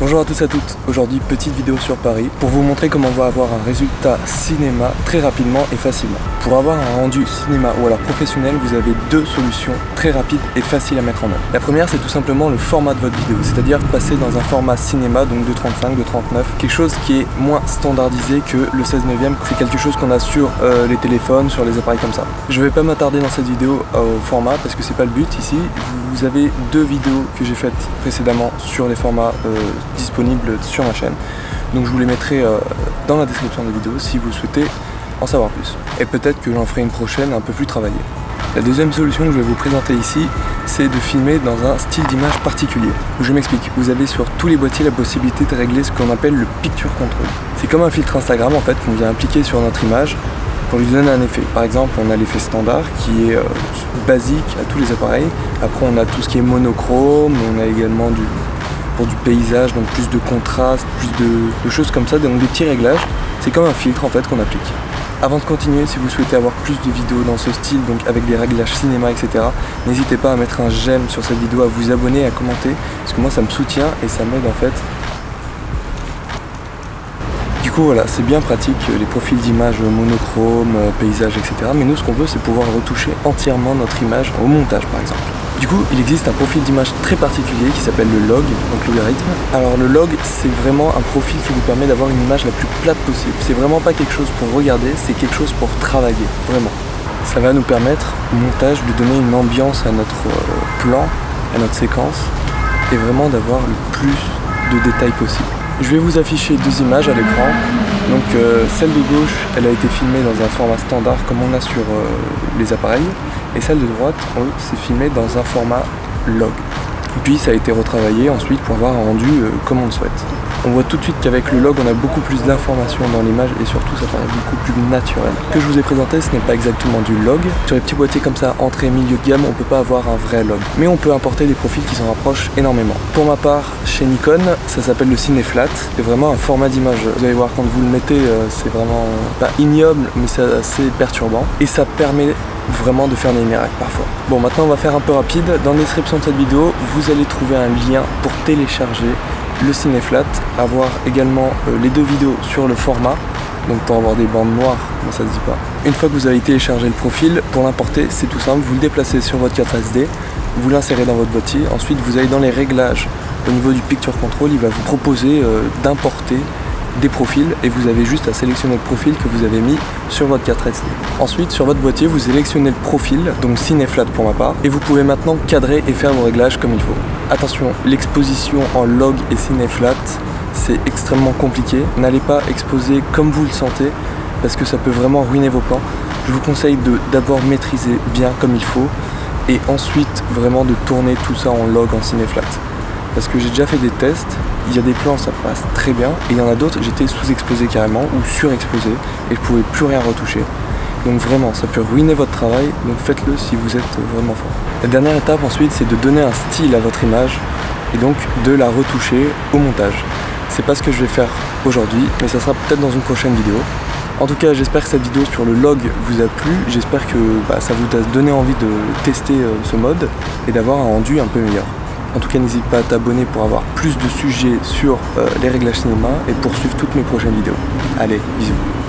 Bonjour à tous et à toutes, aujourd'hui petite vidéo sur Paris pour vous montrer comment on va avoir un résultat cinéma très rapidement et facilement. Pour avoir un rendu cinéma ou alors professionnel, vous avez deux solutions très rapides et faciles à mettre en œuvre. La première c'est tout simplement le format de votre vidéo, c'est-à-dire passer dans un format cinéma, donc de 35, de 39, quelque chose qui est moins standardisé que le 16 neuvième, c'est quelque chose qu'on a sur euh, les téléphones, sur les appareils comme ça. Je vais pas m'attarder dans cette vidéo au format parce que c'est pas le but ici, vous avez deux vidéos que j'ai faites précédemment sur les formats euh, disponibles sur ma chaîne. Donc je vous les mettrai euh, dans la description de la vidéo si vous souhaitez en savoir plus. Et peut-être que j'en ferai une prochaine un peu plus travaillée. La deuxième solution que je vais vous présenter ici, c'est de filmer dans un style d'image particulier. Je m'explique, vous avez sur tous les boîtiers la possibilité de régler ce qu'on appelle le Picture Control. C'est comme un filtre Instagram en fait qu'on vient appliquer sur notre image pour lui donner un effet. Par exemple, on a l'effet standard qui est euh, basique à tous les appareils. Après, on a tout ce qui est monochrome, on a également du pour du paysage, donc plus de contraste, plus de, choses comme ça, donc des petits réglages. C'est comme un filtre en fait qu'on applique. Avant de continuer, si vous souhaitez avoir plus de vidéos dans ce style, donc avec des réglages cinéma, etc., n'hésitez pas à mettre un j'aime sur cette vidéo, à vous abonner, à commenter, parce que moi ça me soutient et ça m'aide en fait. Du coup voilà, c'est bien pratique, les profils d'image monochrome, paysage, etc. Mais nous ce qu'on veut c'est pouvoir retoucher entièrement notre image au montage par exemple. Du coup, il existe un profil d'image très particulier qui s'appelle le log, donc logarithme. Alors le log, c'est vraiment un profil qui vous permet d'avoir une image la plus plate possible. C'est vraiment pas quelque chose pour regarder, c'est quelque chose pour travailler, vraiment. Ça va nous permettre, au montage, de donner une ambiance à notre euh, plan, à notre séquence, et vraiment d'avoir le plus de détails possible. Je vais vous afficher deux images à l'écran. Donc euh, celle de gauche, elle a été filmée dans un format standard comme on a sur euh, les appareils. Et celle de droite, c'est filmé dans un format log. Puis ça a été retravaillé ensuite pour avoir un rendu euh, comme on le souhaite. On voit tout de suite qu'avec le log on a beaucoup plus d'informations dans l'image et surtout ça paraît beaucoup plus naturel. Ce que je vous ai présenté ce n'est pas exactement du log. Sur les petits boîtiers comme ça, entrée, milieu de gamme, on peut pas avoir un vrai log. Mais on peut importer des profils qui s'en rapprochent énormément. Pour ma part, chez Nikon, ça s'appelle le Cineflat. C'est vraiment un format d'image. Vous allez voir quand vous le mettez, euh, c'est vraiment pas ignoble, mais c'est assez perturbant. Et ça permet vraiment de faire des miracles parfois. Bon maintenant on va faire un peu rapide. Dans la description de cette vidéo, vous allez trouver un lien pour télécharger le Cineflat, avoir également euh, les deux vidéos sur le format, donc pour avoir des bandes noires, mais ça se dit pas. Une fois que vous avez téléchargé le profil, pour l'importer c'est tout simple, vous le déplacez sur votre carte SD, vous l'insérez dans votre boîtier, ensuite vous allez dans les réglages. Au niveau du Picture Control, il va vous proposer euh, d'importer des profils et vous avez juste à sélectionner le profil que vous avez mis sur votre carte SD. Ensuite sur votre boîtier vous sélectionnez le profil, donc Cineflat pour ma part, et vous pouvez maintenant cadrer et faire vos réglages comme il faut. Attention, l'exposition en log et Cineflat c'est extrêmement compliqué. N'allez pas exposer comme vous le sentez parce que ça peut vraiment ruiner vos plans. Je vous conseille de d'abord maîtriser bien comme il faut et ensuite vraiment de tourner tout ça en log en Cineflat parce que j'ai déjà fait des tests, il y a des plans ça passe très bien et il y en a d'autres j'étais sous-exposé carrément ou surexposé et je pouvais plus rien retoucher. Donc vraiment, ça peut ruiner votre travail, donc faites-le si vous êtes vraiment fort. La dernière étape ensuite, c'est de donner un style à votre image et donc de la retoucher au montage. C'est pas ce que je vais faire aujourd'hui, mais ça sera peut-être dans une prochaine vidéo. En tout cas, j'espère que cette vidéo sur le log vous a plu. J'espère que bah, ça vous a donné envie de tester euh, ce mode et d'avoir un rendu un peu meilleur. En tout cas, n'hésite pas à t'abonner pour avoir plus de sujets sur euh, les réglages cinéma et pour suivre toutes mes prochaines vidéos. Allez, bisous